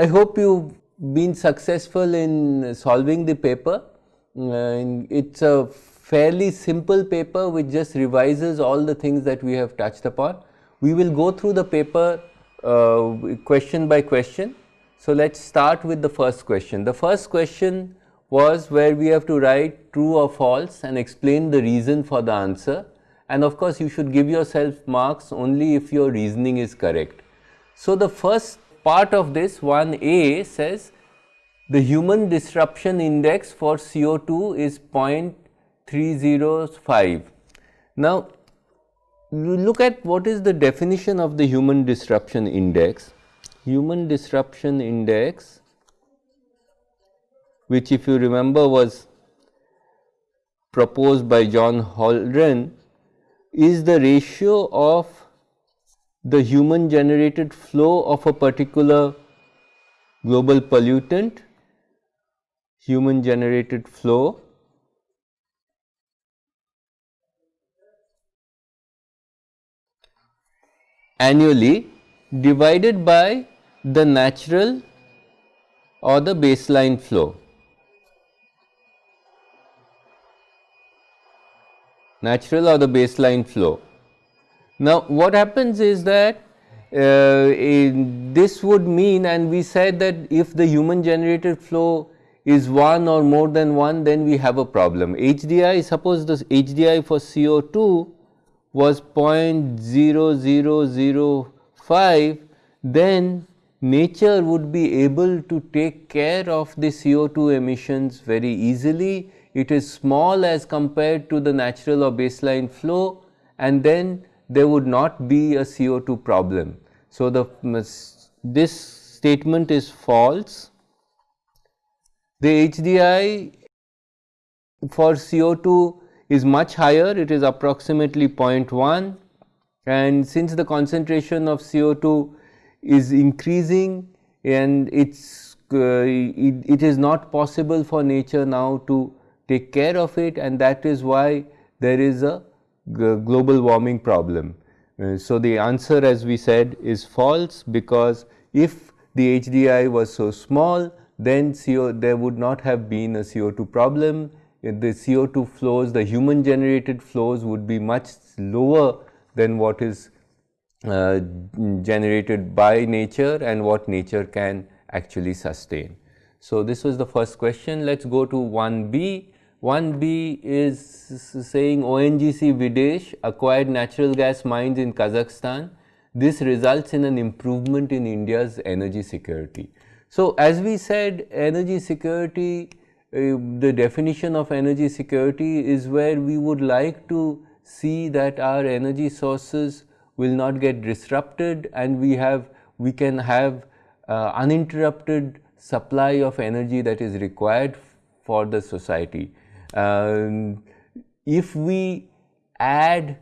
I hope you've been successful in solving the paper. Uh, it's a fairly simple paper which just revises all the things that we have touched upon. We will go through the paper uh, question by question. So, let us start with the first question. The first question was where we have to write true or false and explain the reason for the answer and of course, you should give yourself marks only if your reasoning is correct. So, the first part of this 1a says the human disruption index for CO2 is 0.305. Now, you look at what is the definition of the human disruption index. Human disruption index which if you remember was proposed by John Holdren is the ratio of the human generated flow of a particular global pollutant, human generated flow annually divided by the natural or the baseline flow. natural or the baseline flow. Now, what happens is that uh, this would mean and we said that if the human generated flow is 1 or more than 1 then we have a problem. HDI suppose the HDI for CO2 was 0.0005 then nature would be able to take care of the CO2 emissions very easily it is small as compared to the natural or baseline flow and then there would not be a CO2 problem. So, the this statement is false. The HDI for CO2 is much higher, it is approximately 0.1 and since the concentration of CO2 is increasing and it's uh, it, it is not possible for nature now to take care of it and that is why there is a global warming problem. Uh, so, the answer as we said is false because if the HDI was so small then CO there would not have been a CO2 problem. The CO2 flows, the human generated flows would be much lower than what is uh, generated by nature and what nature can actually sustain. So, this was the first question. Let us go to 1b. 1b is saying ONGC Videsh acquired natural gas mines in Kazakhstan. This results in an improvement in India's energy security. So, as we said energy security, uh, the definition of energy security is where we would like to see that our energy sources will not get disrupted and we have we can have uh, uninterrupted supply of energy that is required for the society. Um, if we add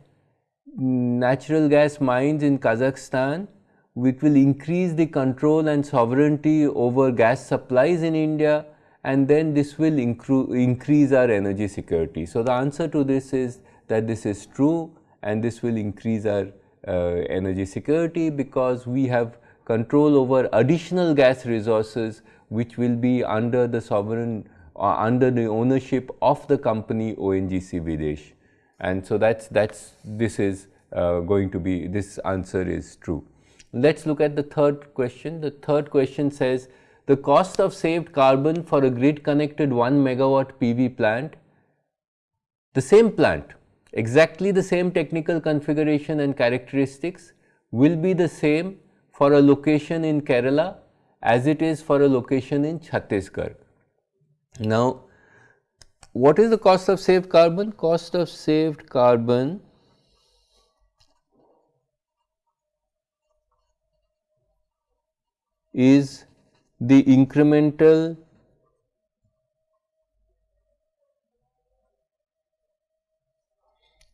natural gas mines in Kazakhstan, which will increase the control and sovereignty over gas supplies in India and then this will increase our energy security. So, the answer to this is that this is true and this will increase our uh, energy security because we have control over additional gas resources which will be under the sovereign under the ownership of the company ONGC Videsh. And so that's, that's, this is uh, going to be, this answer is true. Let's look at the third question. The third question says, the cost of saved carbon for a grid connected 1 megawatt PV plant, the same plant, exactly the same technical configuration and characteristics will be the same for a location in Kerala as it is for a location in Chhattisgarh. Now, what is the cost of saved carbon? Cost of saved carbon is the incremental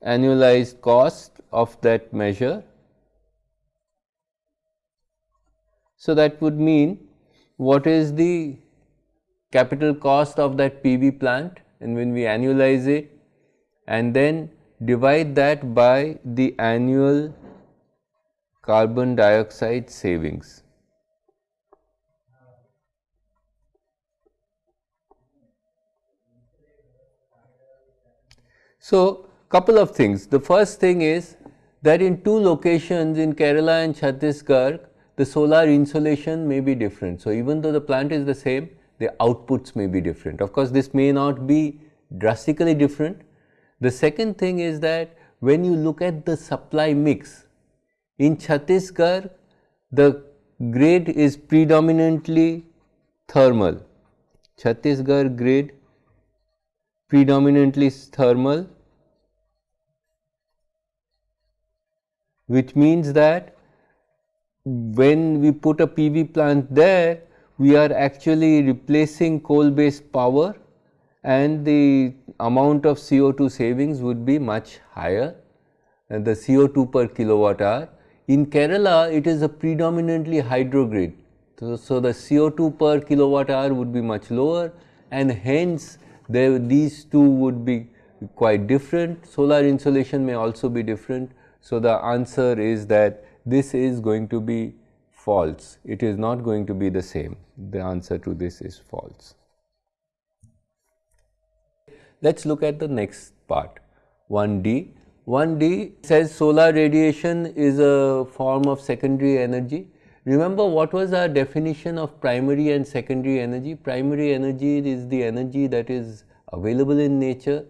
annualized cost of that measure. So, that would mean what is the capital cost of that PV plant and when we annualize it and then divide that by the annual carbon dioxide savings. So, couple of things. The first thing is that in two locations in Kerala and Chhattisgarh, the solar insolation may be different. So, even though the plant is the same, the outputs may be different. Of course, this may not be drastically different. The second thing is that when you look at the supply mix, in Chhattisgarh, the grade is predominantly thermal. Chhattisgarh grade predominantly thermal which means that when we put a PV plant there, we are actually replacing coal based power and the amount of CO2 savings would be much higher and the CO2 per kilowatt hour. In Kerala, it is a predominantly hydro grid. So, so the CO2 per kilowatt hour would be much lower and hence there, these two would be quite different. Solar insolation may also be different. So, the answer is that this is going to be false. It is not going to be the same. The answer to this is false. Let us look at the next part 1D. 1D says solar radiation is a form of secondary energy. Remember what was our definition of primary and secondary energy? Primary energy is the energy that is available in nature,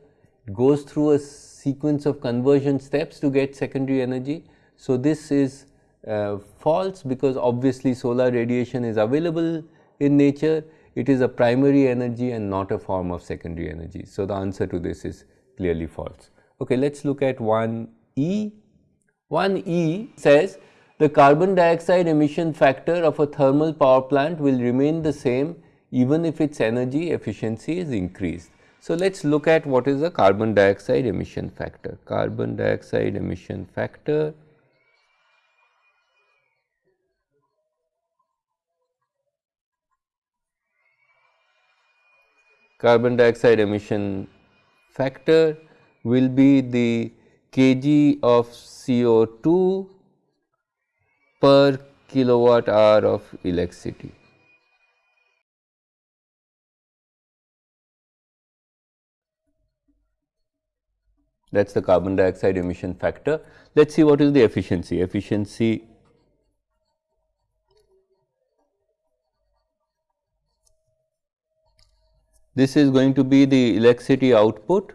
goes through a sequence of conversion steps to get secondary energy. So, this is uh, false because obviously solar radiation is available in nature, it is a primary energy and not a form of secondary energy. So, the answer to this is clearly false. Okay, let us look at 1E. 1E says the carbon dioxide emission factor of a thermal power plant will remain the same even if its energy efficiency is increased. So, let us look at what is the carbon dioxide emission factor. Carbon dioxide emission factor carbon dioxide emission factor will be the kg of CO2 per kilowatt hour of electricity. that is the carbon dioxide emission factor. Let us see what is the efficiency. Efficiency this is going to be the electricity output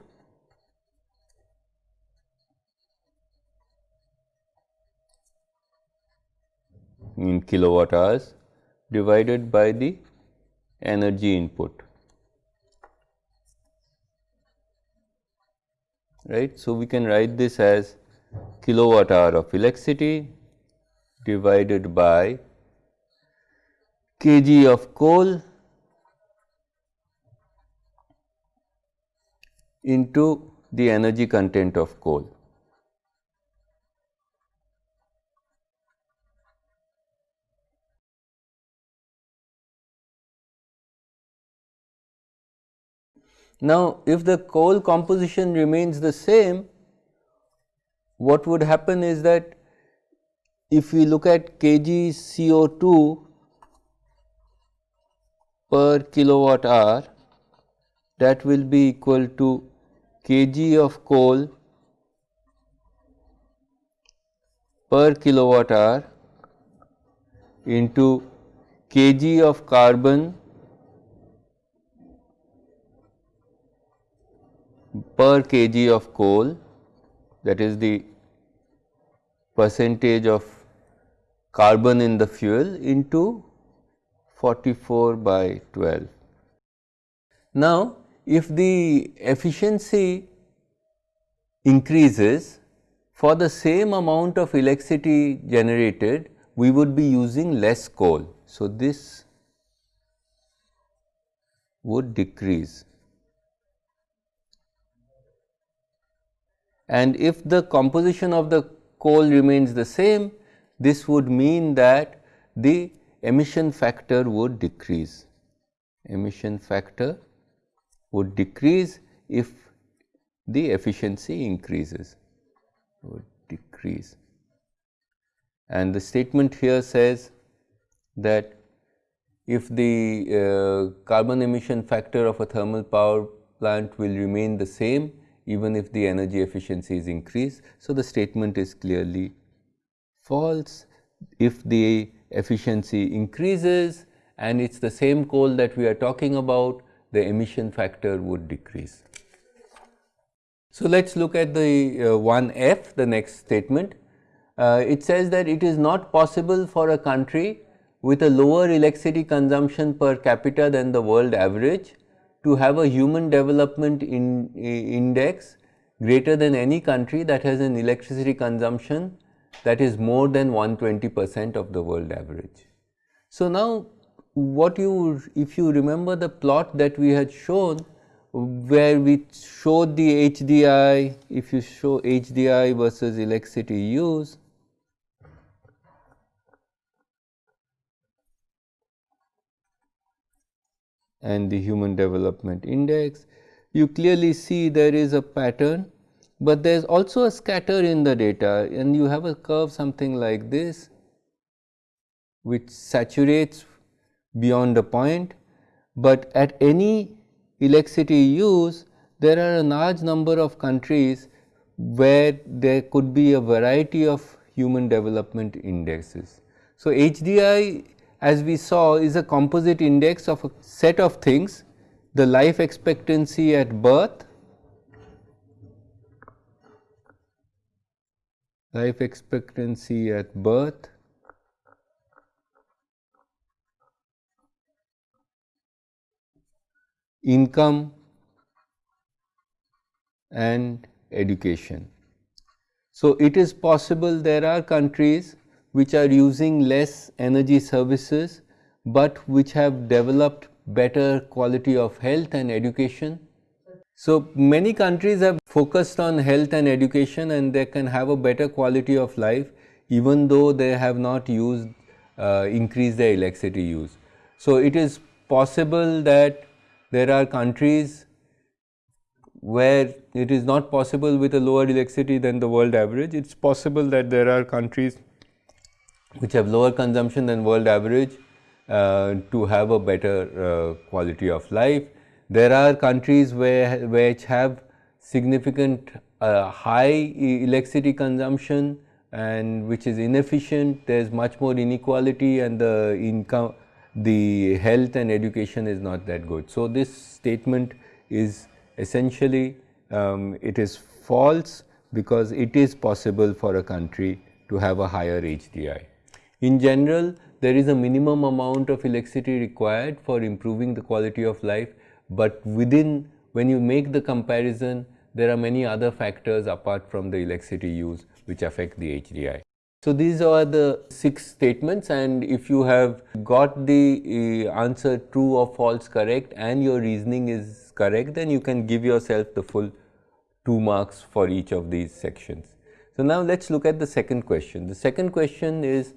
in kilowatt hours divided by the energy input. right. So, we can write this as kilowatt hour of electricity divided by kg of coal into the energy content of coal. Now, if the coal composition remains the same, what would happen is that if we look at kg CO2 per kilowatt hour, that will be equal to kg of coal per kilowatt hour into kg of carbon per kg of coal that is the percentage of carbon in the fuel into 44 by 12. Now, if the efficiency increases for the same amount of electricity generated, we would be using less coal. So, this would decrease. and if the composition of the coal remains the same, this would mean that the emission factor would decrease. Emission factor would decrease if the efficiency increases, would decrease. And the statement here says that if the uh, carbon emission factor of a thermal power plant will remain the same, even if the energy efficiency is increased. So, the statement is clearly false. If the efficiency increases and it is the same coal that we are talking about, the emission factor would decrease. So, let us look at the uh, one F, the next statement. Uh, it says that it is not possible for a country with a lower electricity consumption per capita than the world average to have a human development in, index greater than any country that has an electricity consumption that is more than 120 percent of the world average. So, now what you if you remember the plot that we had shown where we showed the HDI, if you show HDI versus electricity use, and the human development index, you clearly see there is a pattern, but there is also a scatter in the data and you have a curve something like this which saturates beyond a point, but at any electricity use there are a large number of countries where there could be a variety of human development indexes. So, HDI as we saw is a composite index of a set of things the life expectancy at birth, life expectancy at birth, income and education. So, it is possible there are countries which are using less energy services, but which have developed better quality of health and education. So, many countries have focused on health and education and they can have a better quality of life even though they have not used uh, increased their electricity use. So, it is possible that there are countries where it is not possible with a lower electricity than the world average. It is possible that there are countries which have lower consumption than world average uh, to have a better uh, quality of life. There are countries where which have significant uh, high electricity consumption and which is inefficient, there is much more inequality and the income, the health and education is not that good. So, this statement is essentially um, it is false because it is possible for a country to have a higher HDI. In general, there is a minimum amount of electricity required for improving the quality of life, but within when you make the comparison, there are many other factors apart from the electricity use which affect the HDI. So, these are the six statements and if you have got the uh, answer true or false correct and your reasoning is correct, then you can give yourself the full 2 marks for each of these sections. So, now let us look at the second question. The second question is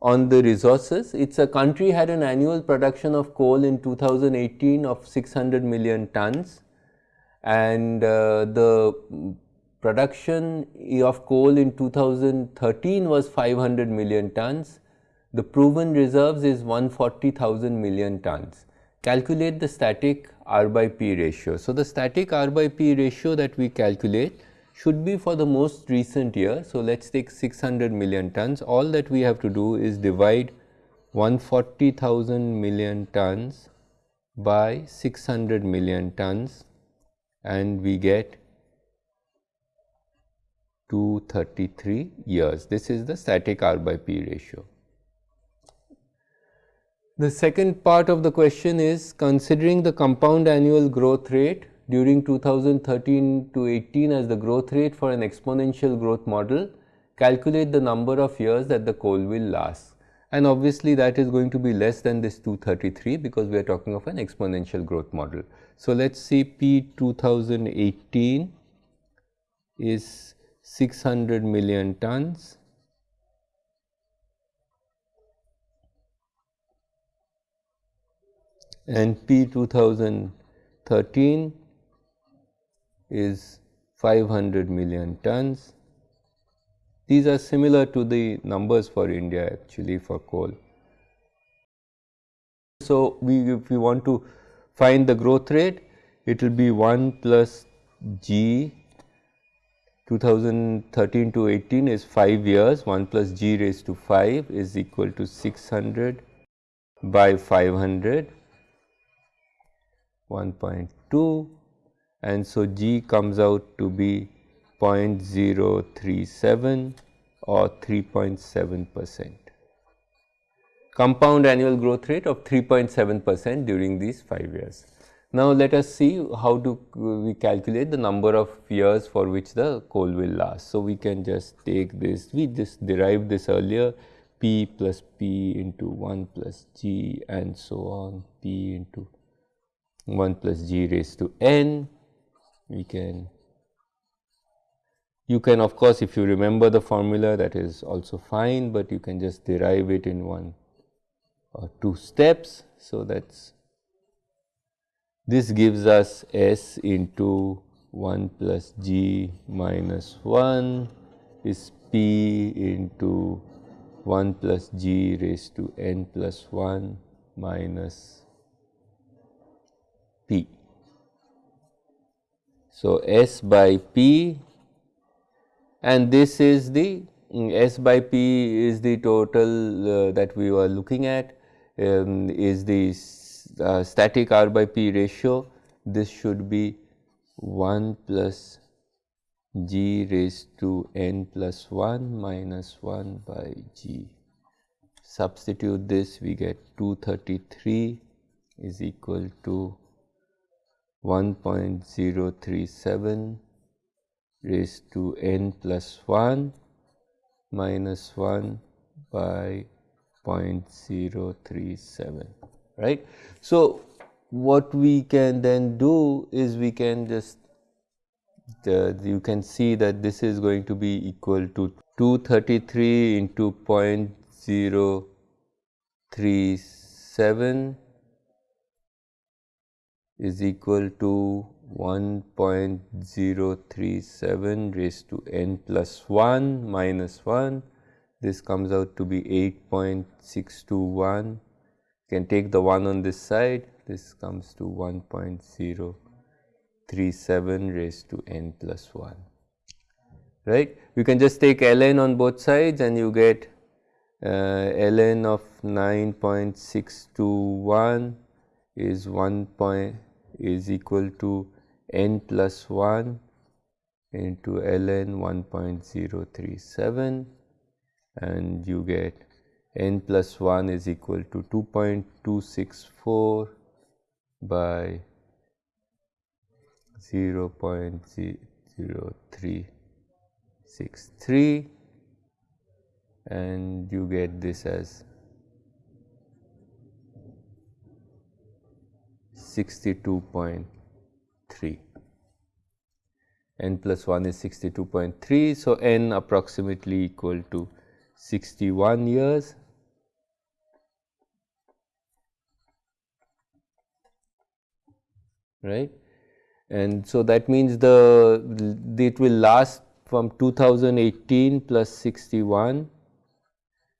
on the resources. It is a country had an annual production of coal in 2018 of 600 million tons and uh, the production of coal in 2013 was 500 million tons. The proven reserves is 140,000 million tons. Calculate the static R by P ratio. So, the static R by P ratio that we calculate should be for the most recent year. So, let us take 600 million tons. All that we have to do is divide 140,000 million tons by 600 million tons and we get 233 years. This is the static R by P ratio. The second part of the question is considering the compound annual growth rate during 2013 to 18 as the growth rate for an exponential growth model, calculate the number of years that the coal will last. And obviously, that is going to be less than this 233 because we are talking of an exponential growth model. So, let us see P 2018 is 600 million tons and P 2013 is 500 million tons. These are similar to the numbers for India actually for coal. So, we if we want to find the growth rate, it will be 1 plus g 2013 to 18 is 5 years 1 plus g raised to 5 is equal to 600 by 500 1.2 and so g comes out to be 0.037 or 3.7 percent. Compound annual growth rate of 3.7 percent during these 5 years. Now, let us see how do we calculate the number of years for which the coal will last. So, we can just take this, we just derived this earlier p plus p into 1 plus g and so on p into 1 plus g raised to n. We can, you can of course, if you remember the formula that is also fine, but you can just derive it in one or two steps. So, that is this gives us S into 1 plus G minus 1 is P into 1 plus G raised to N plus 1 minus P. So, S by P and this is the S by P is the total uh, that we were looking at um, is the uh, static R by P ratio, this should be 1 plus g raised to n plus 1 minus 1 by g. Substitute this, we get 233 is equal to 1.037 raised to n plus 1 minus 1 by 0.037 right. So, what we can then do is we can just uh, you can see that this is going to be equal to 233 into 0.037 is equal to 1.037 raised to n plus 1 minus 1. This comes out to be 8.621 can take the 1 on this side, this comes to 1.037 raised to n plus 1, right. You can just take ln on both sides and you get uh, ln of 9.621 is 1 point is equal to n plus 1 into ln 1.037 and you get n plus 1 is equal to 2.264 by 0 0.0363 and you get this as 62.3 n plus 1 is 62.3 so n approximately equal to 61 years right and so that means the it will last from 2018 plus 61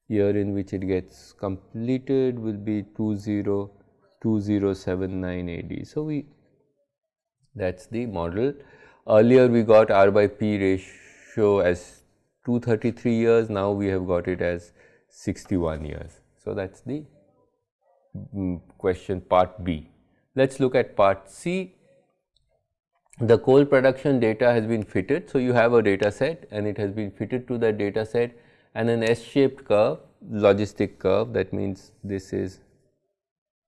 year in which it gets completed will be 202079 AD. So, we that is the model. Earlier we got R by P ratio as 233 years, now we have got it as 61 years. So, that is the mm, question part B. Let us look at part C. The coal production data has been fitted. So, you have a data set and it has been fitted to that data set and an S shaped curve logistic curve. That means this is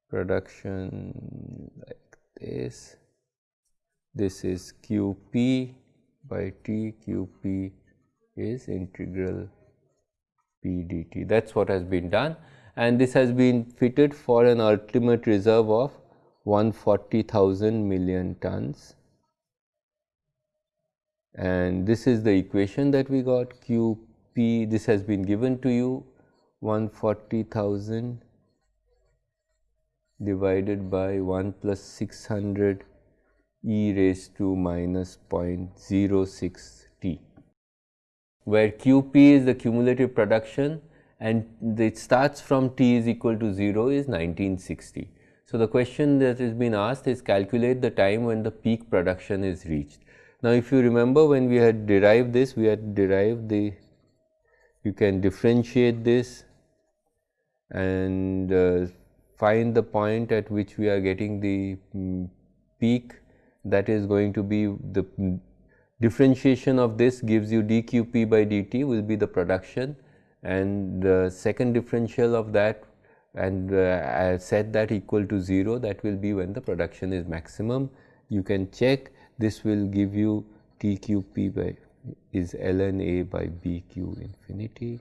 production like this, this is QP by T, QP is integral P dt that is what has been done. And this has been fitted for an ultimate reserve of 140,000 million tons and this is the equation that we got QP this has been given to you 140,000 divided by 1 plus 600 e raised to minus 0.06 t where QP is the cumulative production and it starts from t is equal to 0 is 1960. So, the question that is being asked is calculate the time when the peak production is reached. Now, if you remember when we had derived this, we had derived the, you can differentiate this and uh, find the point at which we are getting the um, peak that is going to be the um, differentiation of this gives you dqp by dt will be the production and the second differential of that and uh, set that equal to 0 that will be when the production is maximum. You can check this will give you TQP by is ln a by bq infinity.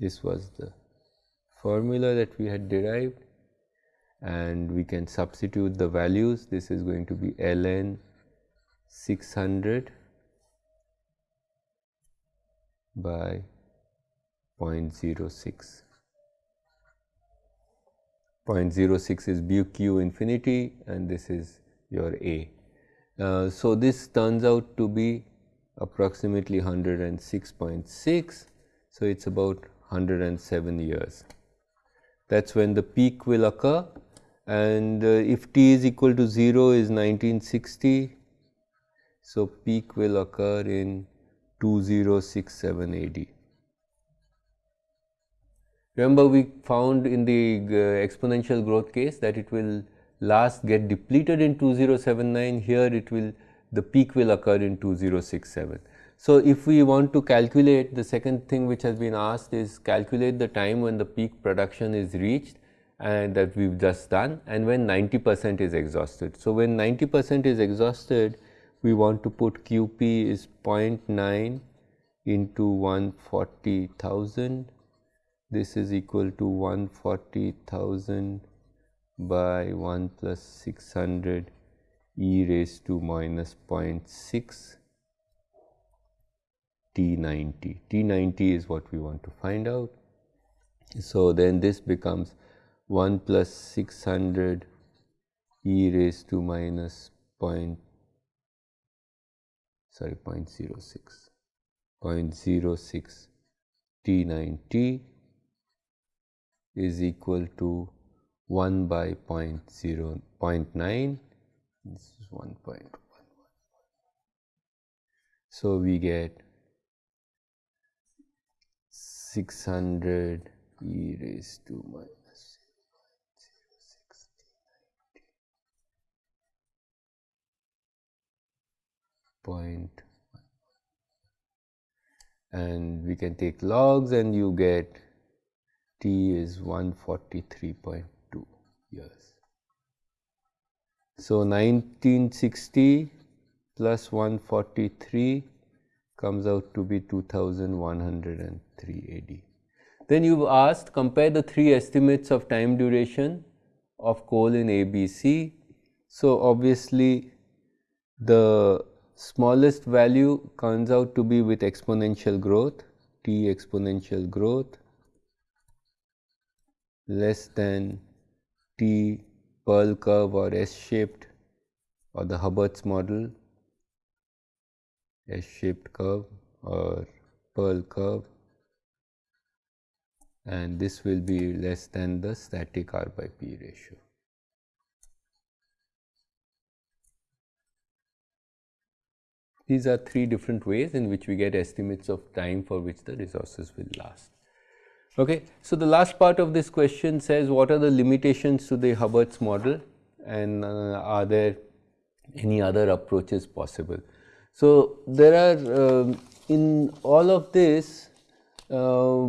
This was the formula that we had derived and we can substitute the values. This is going to be ln 600 by 0.06. 0.06 is BQ infinity and this is your A. Uh, so, this turns out to be approximately 106.6. So, it is about 107 years. That is when the peak will occur and uh, if t is equal to 0 is 1960. So, peak will occur in 2067 AD. Remember we found in the uh, exponential growth case that it will last get depleted in 2079 here it will the peak will occur in 2067. So, if we want to calculate the second thing which has been asked is calculate the time when the peak production is reached and that we have just done and when 90 percent is exhausted. So, when 90 percent is exhausted we want to put QP is 0.9 into 140,000 this is equal to 140,000 by 1 plus 600 e raised to minus 0.6 T90. T90 is what we want to find out. So, then this becomes 1 plus 600 e raised to minus point sorry 0.06 0.06 T90 is equal to 1 by 0 0.9 this is 1.11 so we get 600 e raised to minus 0.06 point and we can take logs and you get t is 143.2 years. So, 1960 plus 143 comes out to be 2103 AD. Then you have asked compare the three estimates of time duration of coal in ABC. So, obviously the smallest value comes out to be with exponential growth, t exponential growth less than T Pearl curve or S shaped or the Hubbert's model S shaped curve or Pearl curve and this will be less than the static R by P ratio. These are three different ways in which we get estimates of time for which the resources will last. Okay. So, the last part of this question says what are the limitations to the Hubbert's model and uh, are there any other approaches possible. So, there are uh, in all of this uh,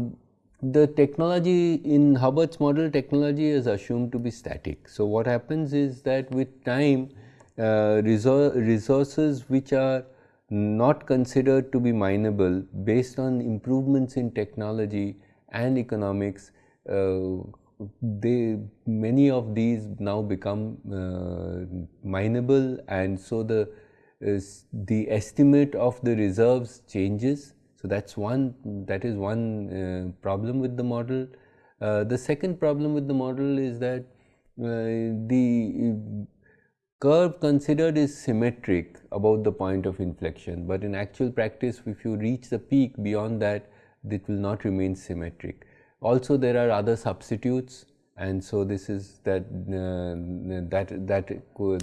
the technology in Hubbert's model technology is assumed to be static. So, what happens is that with time uh, resources which are not considered to be mineable based on improvements in technology and economics, uh, they many of these now become uh, mineable and so the the estimate of the reserves changes. So, that is one that is one uh, problem with the model. Uh, the second problem with the model is that uh, the curve considered is symmetric about the point of inflection, but in actual practice if you reach the peak beyond that it will not remain symmetric. Also there are other substitutes and so this is that uh, that that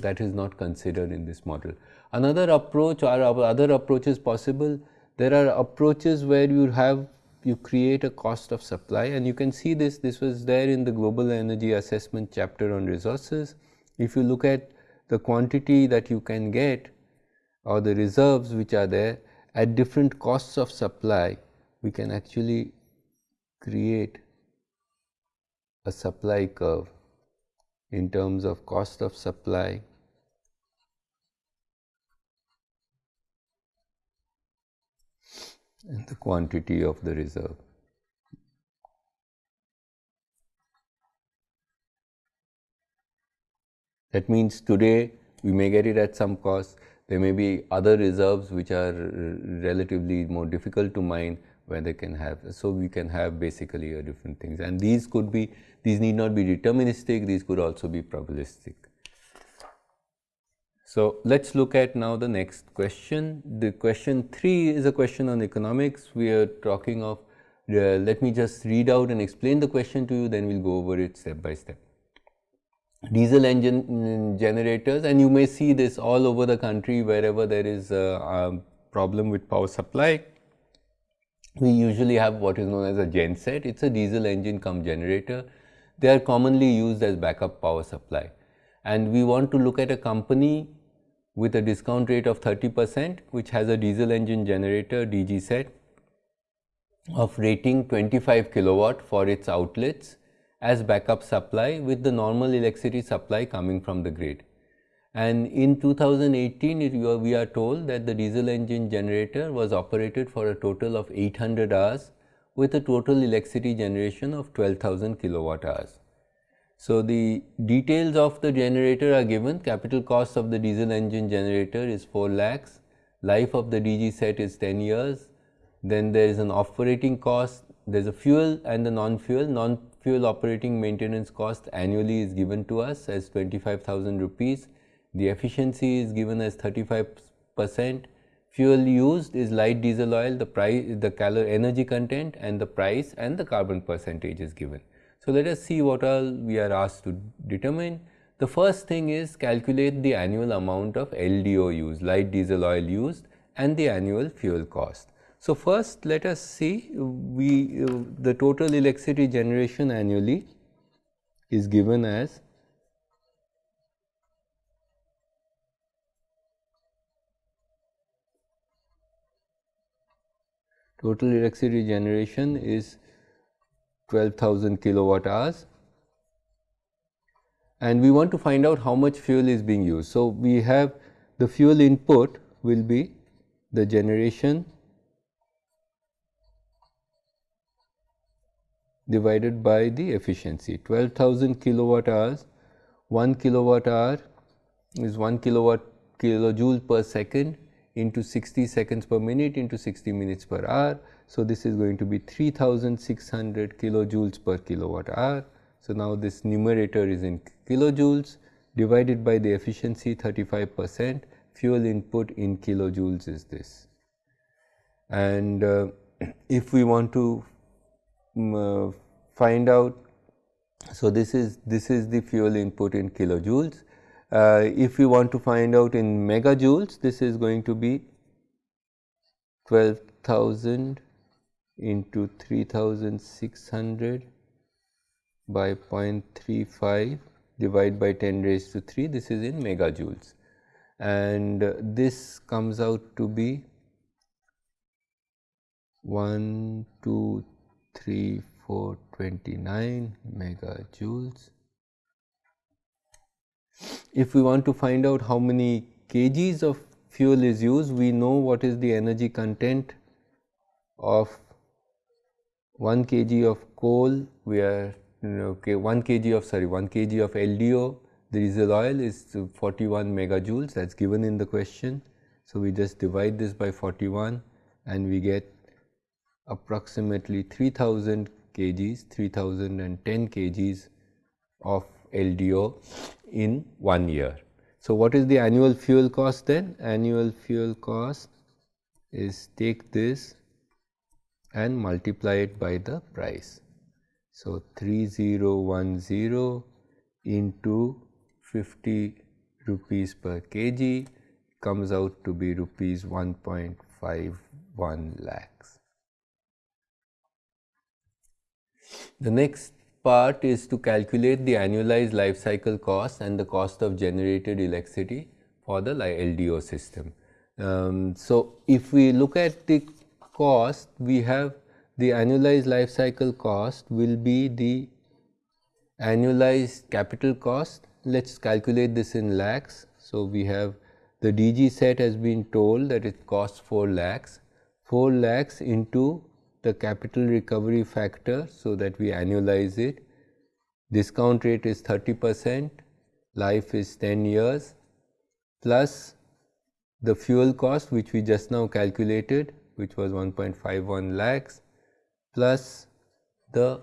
that is not considered in this model. Another approach or other approaches possible. There are approaches where you have you create a cost of supply and you can see this this was there in the global energy assessment chapter on resources. If you look at the quantity that you can get or the reserves which are there at different costs of supply we can actually create a supply curve in terms of cost of supply and the quantity of the reserve. That means today we may get it at some cost, there may be other reserves which are relatively more difficult to mine where they can have. So, we can have basically a different things and these could be, these need not be deterministic, these could also be probabilistic. So, let us look at now the next question. The question 3 is a question on economics. We are talking of, uh, let me just read out and explain the question to you, then we will go over it step by step. Diesel engine mm, generators and you may see this all over the country wherever there is a, a problem with power supply we usually have what is known as a genset. It is a diesel engine come generator. They are commonly used as backup power supply. And we want to look at a company with a discount rate of 30 percent which has a diesel engine generator DG set of rating 25 kilowatt for its outlets as backup supply with the normal electricity supply coming from the grid. And in 2018, it, we are told that the diesel engine generator was operated for a total of 800 hours with a total electricity generation of 12,000 kilowatt hours. So, the details of the generator are given, capital cost of the diesel engine generator is 4 lakhs, life of the DG set is 10 years, then there is an operating cost, there is a fuel and the non-fuel, non-fuel operating maintenance cost annually is given to us as 25,000 rupees the efficiency is given as 35 percent. Fuel used is light diesel oil, the price, the calorie energy content and the price and the carbon percentage is given. So, let us see what all we are asked to determine. The first thing is calculate the annual amount of LDO used, light diesel oil used and the annual fuel cost. So, first let us see we uh, the total electricity generation annually is given as total electricity generation is 12,000 kilowatt hours. And we want to find out how much fuel is being used. So, we have the fuel input will be the generation divided by the efficiency. 12,000 kilowatt hours 1 kilowatt hour is 1 kilowatt kilojoule per second into 60 seconds per minute into 60 minutes per hour. So, this is going to be 3600 kilojoules per kilowatt hour. So, now this numerator is in kilojoules divided by the efficiency 35 percent fuel input in kilojoules is this. And uh, if we want to um, uh, find out, so this is this is the fuel input in kilojoules if we want to find out in megajoules, this is going to be 12,000 into 3600 by 0.35 divided by 10 raised to 3 this is in megajoules and uh, this comes out to be 1 2 3 4 29 megajoules if we want to find out how many kgs of fuel is used, we know what is the energy content of 1 kg of coal, we are okay 1 kg of sorry 1 kg of LDO, the diesel oil is 41 megajoules that is given in the question. So, we just divide this by 41 and we get approximately 3000 kgs, 3010 kgs of LDO in one year. So, what is the annual fuel cost then? Annual fuel cost is take this and multiply it by the price. So, 3010 into 50 rupees per kg comes out to be rupees 1.51 lakhs. The next part is to calculate the annualized life cycle cost and the cost of generated electricity for the LDO system. Um, so, if we look at the cost, we have the annualized life cycle cost will be the annualized capital cost. Let us calculate this in lakhs. So, we have the DG set has been told that it costs 4 lakhs, 4 lakhs into the capital recovery factor. So, that we annualize it. Discount rate is 30 percent, life is 10 years plus the fuel cost which we just now calculated which was 1.51 lakhs plus the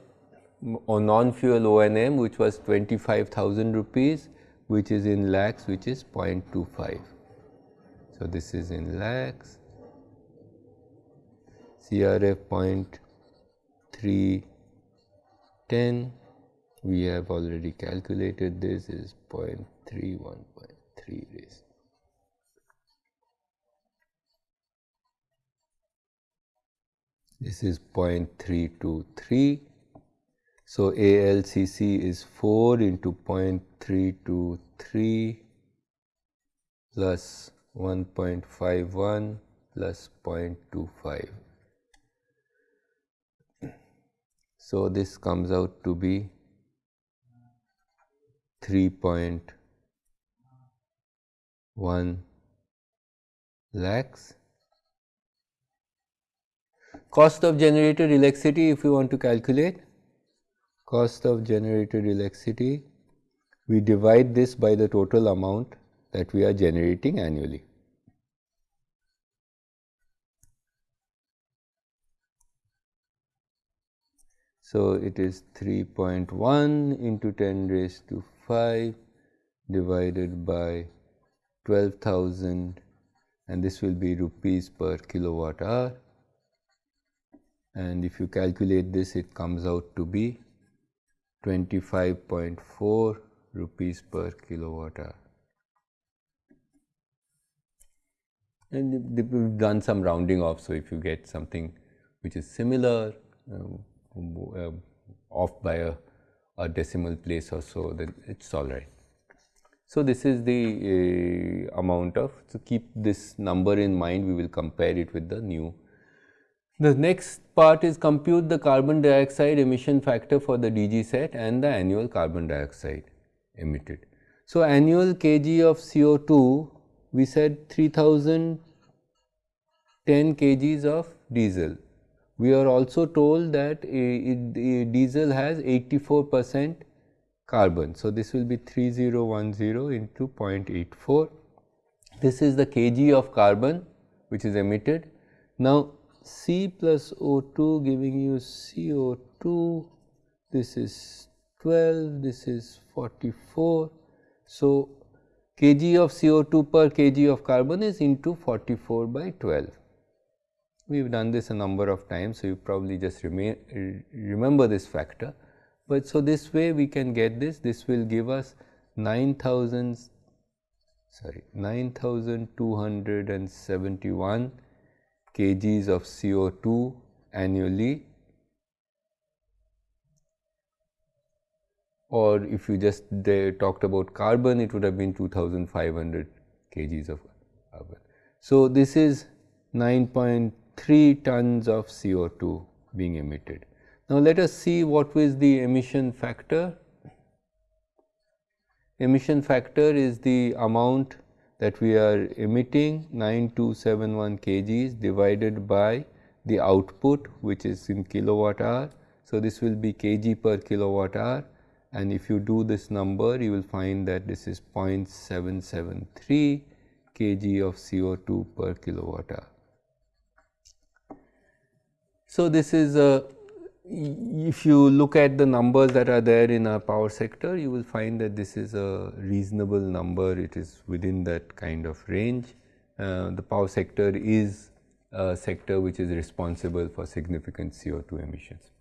or non-fuel O&M which was 25,000 rupees which is in lakhs which is 0.25. So, this is in lakhs CRF 0.310 we have already calculated this is 0.31.3 raised this is 0.323. So, ALCC is 4 into 0.323 plus 1.51 plus 0.25. So, this comes out to be 3.1 lakhs Cost of generated electricity if we want to calculate cost of generated electricity we divide this by the total amount that we are generating annually. So, it is 3.1 into 10 raised to 5 divided by 12,000 and this will be rupees per kilowatt hour and if you calculate this it comes out to be 25.4 rupees per kilowatt hour. And we've done some rounding off. So, if you get something which is similar uh, off by a, a, decimal place or so, then it's all right. So, this is the uh, amount of, so keep this number in mind, we will compare it with the new the next part is compute the carbon dioxide emission factor for the DG set and the annual carbon dioxide emitted. So, annual kg of CO2 we said 3010 kgs of diesel. We are also told that diesel has 84 percent carbon. So, this will be 3010 into 0.84. This is the kg of carbon which is emitted. Now, C plus O2 giving you CO2, this is 12, this is 44. So, kg of CO2 per kg of carbon is into 44 by 12. We have done this a number of times, so you probably just remain, remember this factor. But so this way we can get this, this will give us 9000 sorry 9271 kgs of CO2 annually or if you just talked about carbon it would have been 2500 kgs of carbon. So, this is 9.3 tons of CO2 being emitted. Now, let us see what was the emission factor. Emission factor is the amount that we are emitting 9271 kgs divided by the output which is in kilowatt hour. So, this will be kg per kilowatt hour and if you do this number you will find that this is 0.773 kg of CO2 per kilowatt hour. So, this is a if you look at the numbers that are there in our power sector, you will find that this is a reasonable number, it is within that kind of range. Uh, the power sector is a sector which is responsible for significant CO2 emissions.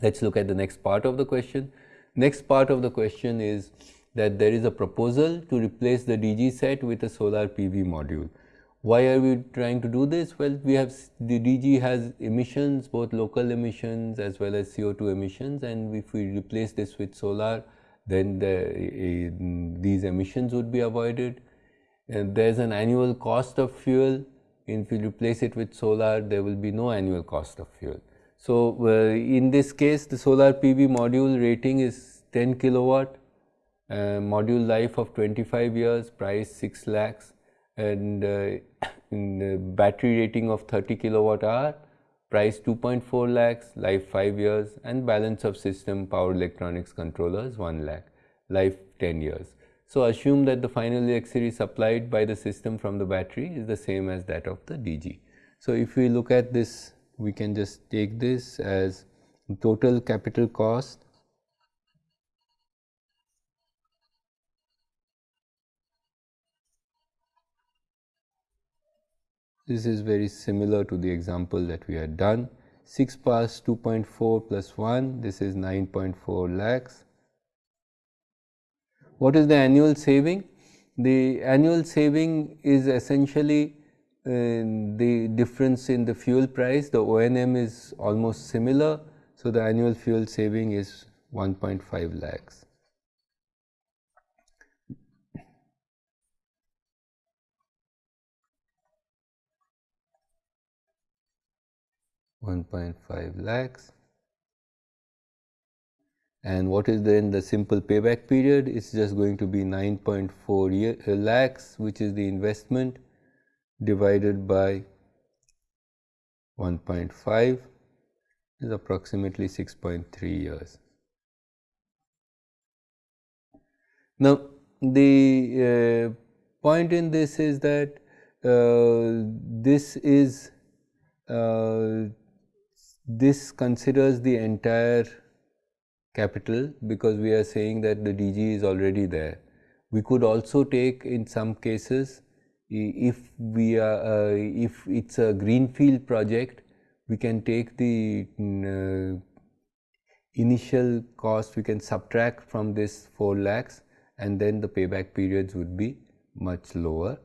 Let us look at the next part of the question. Next part of the question is that there is a proposal to replace the DG set with a solar PV module. Why are we trying to do this? Well, we have the DG has emissions, both local emissions as well as CO2 emissions and if we replace this with solar, then the, uh, these emissions would be avoided. And there is an annual cost of fuel. If you replace it with solar, there will be no annual cost of fuel. So, uh, in this case, the solar PV module rating is 10 kilowatt, uh, module life of 25 years, price 6 lakhs and uh, battery rating of 30 kilowatt hour, price 2.4 lakhs, life 5 years and balance of system power electronics controllers 1 lakh, life 10 years. So, assume that the final electricity supplied by the system from the battery is the same as that of the DG. So, if we look at this, we can just take this as total capital cost This is very similar to the example that we had done. 6 plus 2.4 plus 1, this is 9.4 lakhs. What is the annual saving? The annual saving is essentially uh, the difference in the fuel price. The O&M is almost similar. So, the annual fuel saving is 1.5 lakhs. 1.5 lakhs. And what is then the simple payback period? It's just going to be 9.4 uh, lakhs, which is the investment divided by 1.5 is approximately 6.3 years. Now, the uh, point in this is that uh, this is uh, this considers the entire capital because we are saying that the DG is already there. We could also take in some cases if we are uh, if it's a greenfield project we can take the uh, initial cost we can subtract from this 4 lakhs and then the payback periods would be much lower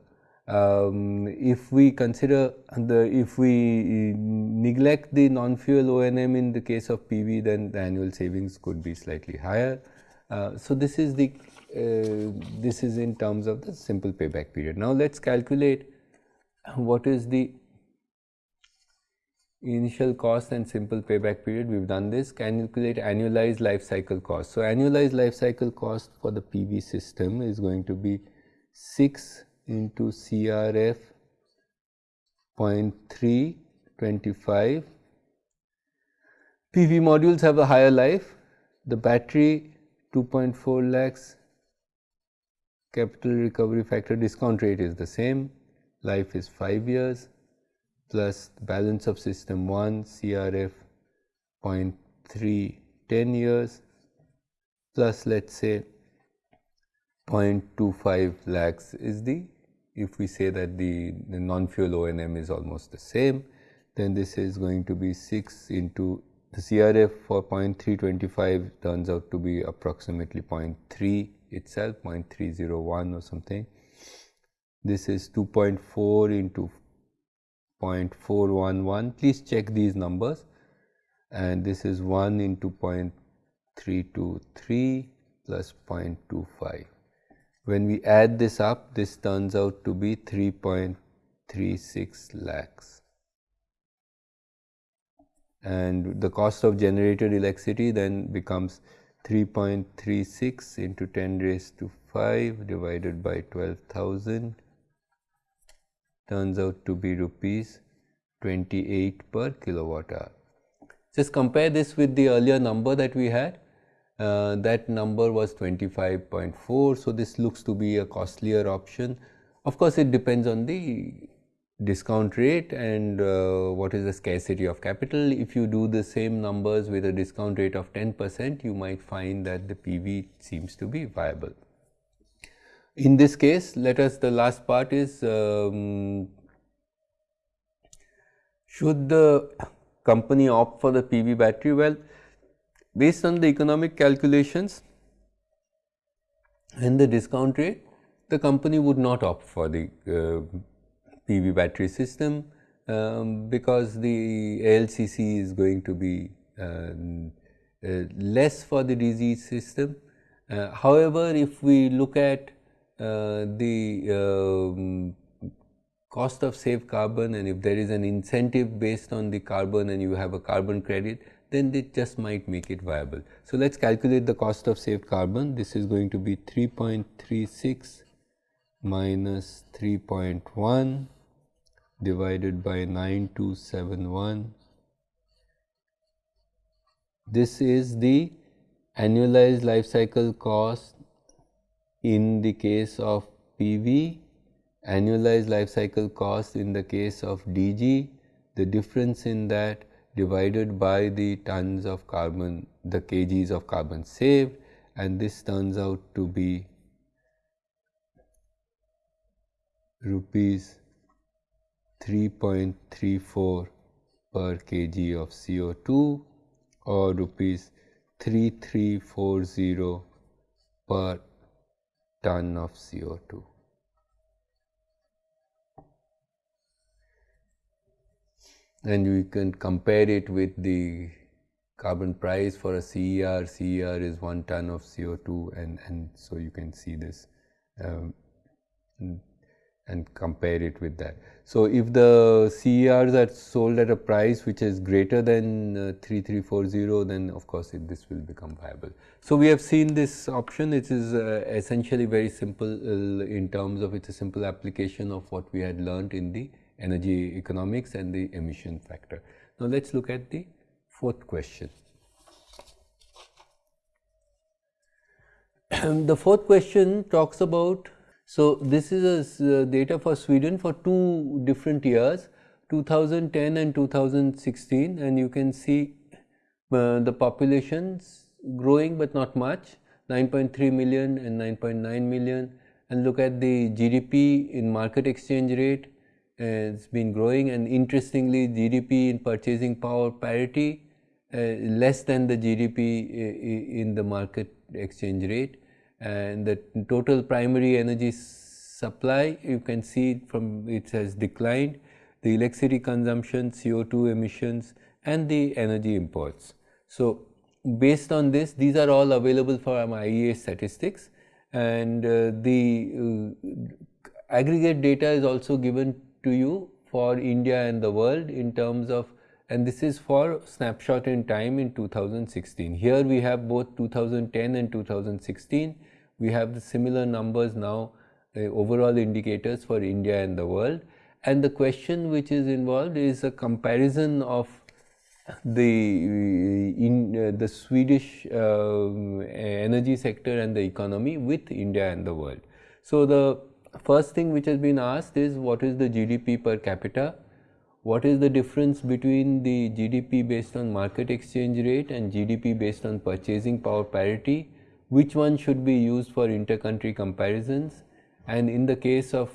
um, if we consider the if we neglect the non-fuel O&M in the case of PV then the annual savings could be slightly higher. Uh, so, this is the uh, this is in terms of the simple payback period. Now, let us calculate what is the initial cost and simple payback period. We have done this calculate annualized life cycle cost. So, annualized life cycle cost for the PV system is going to be 6 into CRF 0.325. PV modules have a higher life, the battery 2.4 lakhs, capital recovery factor discount rate is the same, life is 5 years. Plus balance of system 1 CRF 0.3 10 years. Plus let us say 0.25 lakhs is the if we say that the, the non-fuel O&M is almost the same, then this is going to be 6 into the CRF for 0.325 turns out to be approximately 0.3 itself, 0.301 or something. This is 2.4 into 0.411. Please check these numbers. And this is 1 into 0.323 plus 0.25. When we add this up, this turns out to be 3.36 lakhs. And the cost of generated electricity then becomes 3.36 into 10 raised to 5 divided by 12,000 turns out to be rupees 28 per kilowatt hour. Just compare this with the earlier number that we had uh, that number was 25.4. So, this looks to be a costlier option. Of course, it depends on the discount rate and uh, what is the scarcity of capital. If you do the same numbers with a discount rate of 10 percent, you might find that the PV seems to be viable. In this case, let us the last part is um, should the company opt for the PV battery? Well, based on the economic calculations and the discount rate, the company would not opt for the uh, PV battery system um, because the ALCC is going to be uh, uh, less for the DG system. Uh, however, if we look at uh, the um, cost of saved carbon and if there is an incentive based on the carbon and you have a carbon credit, then it just might make it viable. So, let us calculate the cost of saved carbon. This is going to be 3.36 minus 3.1 divided by 9271. This is the annualized life cycle cost in the case of PV, annualized life cycle cost in the case of DG, the difference in that divided by the tons of carbon, the kgs of carbon saved and this turns out to be rupees 3.34 per kg of CO2 or rupees 3340 per ton of CO2. And we can compare it with the carbon price for a CER. CER is one ton of CO2 and, and so you can see this um, and compare it with that. So, if the CERs are sold at a price which is greater than uh, 3340 then of course, it, this will become viable. So, we have seen this option it is uh, essentially very simple uh, in terms of it is a simple application of what we had learned in the energy economics and the emission factor. Now, let us look at the fourth question. the fourth question talks about so, this is a, uh, data for Sweden for two different years 2010 and 2016 and you can see uh, the populations growing but not much 9.3 million and 9.9 million and look at the GDP in market exchange rate it's been growing. And interestingly GDP in purchasing power parity uh, less than the GDP in the market exchange rate. And the total primary energy supply you can see from it has declined. The electricity consumption CO2 emissions and the energy imports. So, based on this these are all available for IEA statistics. And uh, the uh, aggregate data is also given to you for India and the world in terms of and this is for snapshot in time in 2016. Here we have both 2010 and 2016 we have the similar numbers now uh, overall indicators for India and the world and the question which is involved is a comparison of the in uh, the Swedish uh, energy sector and the economy with India and the world. So, the first thing which has been asked is what is the GDP per capita, what is the difference between the GDP based on market exchange rate and GDP based on purchasing power parity? Which one should be used for intercountry comparisons? And in the case of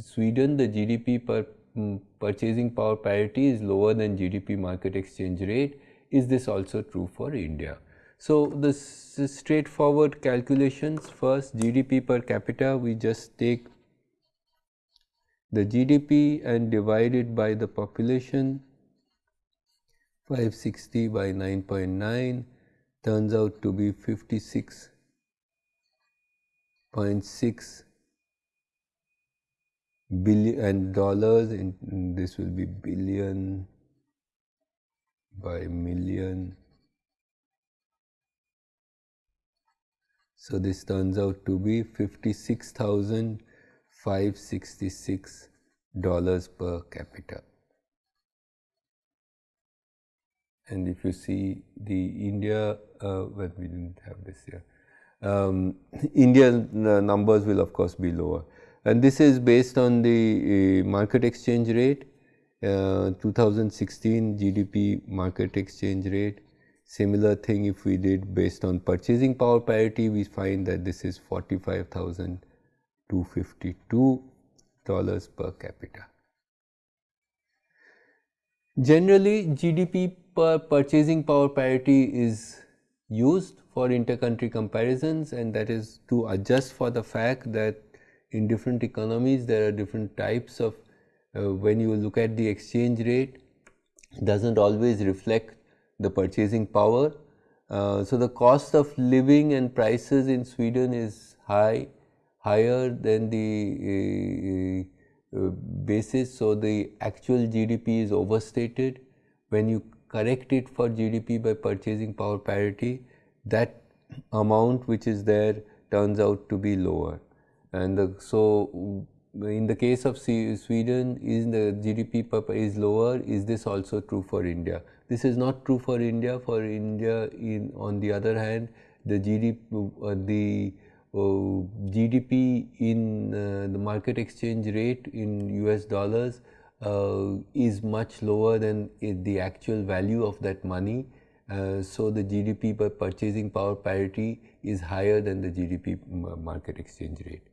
Sweden the GDP per um, purchasing power parity is lower than GDP market exchange rate. Is this also true for India. So, the straightforward calculations. First GDP per capita we just take the GDP and divide it by the population. 560 by 9.9 turns out to be 56.6 billion and dollars and this will be billion by million so this turns out to be 56566 dollars per capita and if you see the India, uh, well, we didn't have this here. Um, Indian numbers will of course be lower, and this is based on the uh, market exchange rate. Uh, 2016 GDP market exchange rate. Similar thing if we did based on purchasing power parity, we find that this is 45,252 dollars per capita. Generally, GDP per purchasing power parity is used for intercountry comparisons and that is to adjust for the fact that in different economies there are different types of uh, when you look at the exchange rate doesn't always reflect the purchasing power. Uh, so, the cost of living and prices in Sweden is high, higher than the uh, uh, basis. So, the actual GDP is overstated. When you correct it for GDP by purchasing power parity, that amount which is there turns out to be lower. And the, so, in the case of Sweden, is the GDP per is lower, is this also true for India? This is not true for India. For India, in on the other hand, the GDP, uh, the uh, GDP in uh, the market exchange rate in US dollars uh, is much lower than the actual value of that money. Uh, so the GDP by purchasing power parity is higher than the GDP market exchange rate.